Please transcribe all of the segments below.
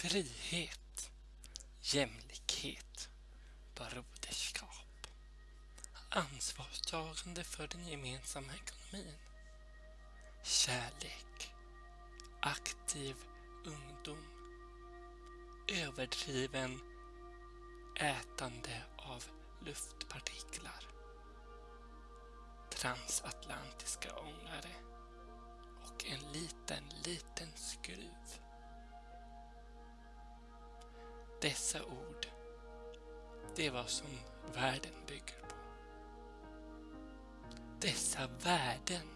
frihet, jämlikhet, broderskap, ansvarstagande för den gemensamma ekonomin, kärlek, aktiv ungdom, överdriven ätande av luftpartiklar, transatlantiska ångare och en liten, liten skruv. Dessa ord, det är vad som världen bygger på. Dessa värden,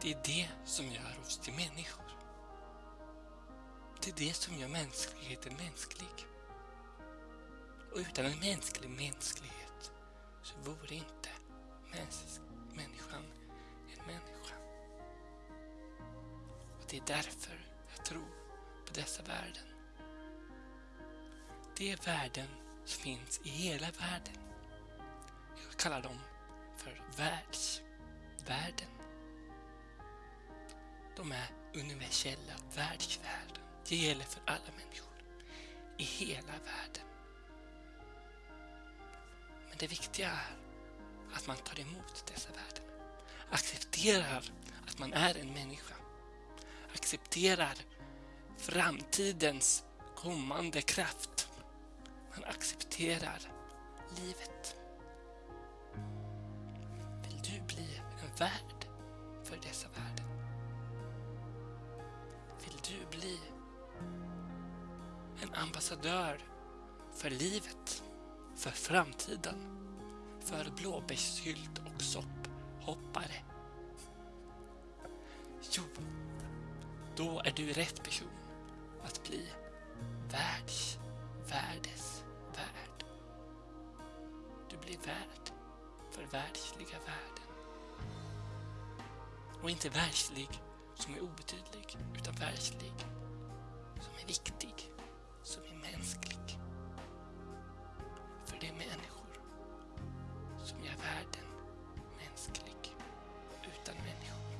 det är det som gör oss till människor. Det är det som gör mänskligheten mänsklig. Och utan en mänsklig mänsklighet så vore inte mäns människan en människa. Och det är därför jag tror på dessa värden. De värden som finns i hela världen. Jag kallar dem för världsvärden. De är universella världsvärden. Det gäller för alla människor i hela världen. Men det viktiga är att man tar emot dessa värden. Accepterar att man är en människa. Accepterar framtidens kommande kraft. Han accepterar livet. Vill du bli en värd för dessa värden? Vill du bli en ambassadör för livet? för framtiden, för blåbärssylt och sopphoppare. Jo, då är du rätt person att bli världs, andlig värld för världsliga värden. Och inte världslig som är obetydlig, utan världslig som är viktig, som är mänsklig. För det är människor som gör världen mänsklig. Utan människor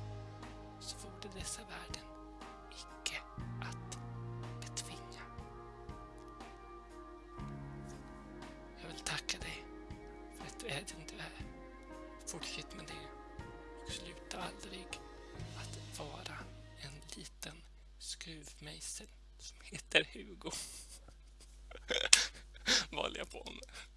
så vore dessa värden du är den du är. Fortsätt med det och sluta aldrig att vara en liten skruvmejsel som heter Hugo. Vad jag på med?